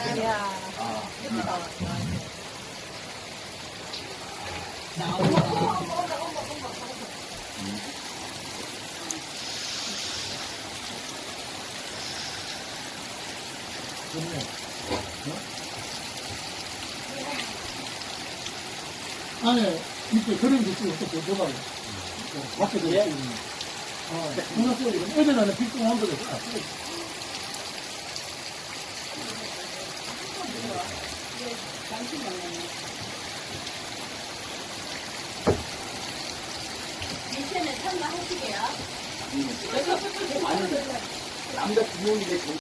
야, 예쁘다. 나온다. 안에 밑에 그런 게 있고 또 보도가 밖에 들어 있는. 아, 누나 소리 애들 안에 빗똥 한 거다. 를다 써. 미션에 참가 하시게요. 아니, 남자 두 명인데,